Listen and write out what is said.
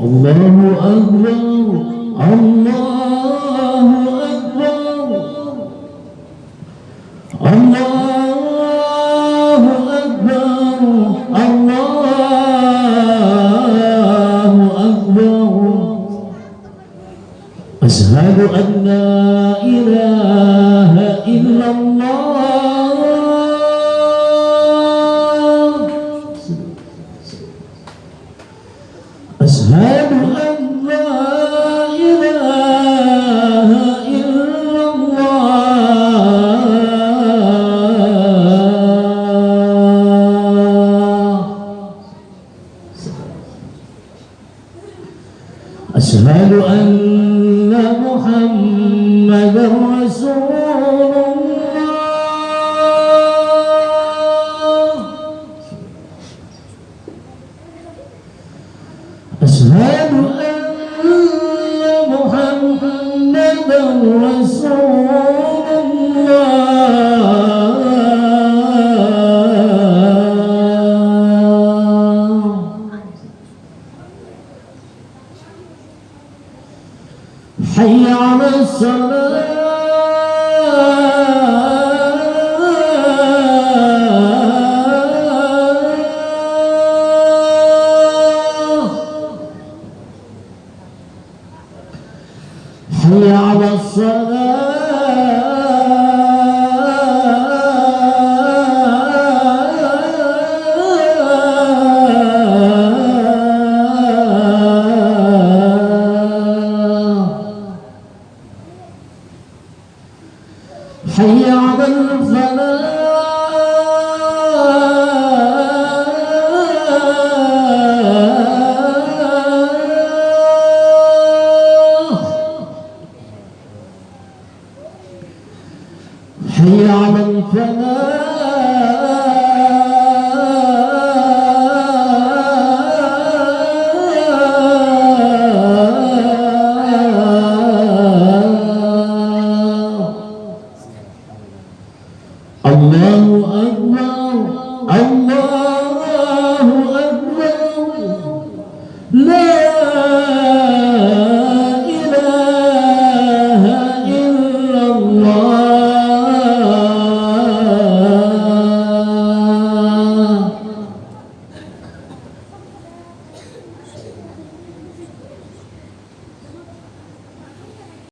الله أكبر الله أكبر. الله أكبر الله أكبر. أشهد أن لا إله إلا الله. أشهد أن محمدا رسول الله. أشهد أن محمدا رسول حي على الصلاة. حي على الصلاة. حي على الفلاح. حي على الفلاح. الله أكبر. الله أكبر.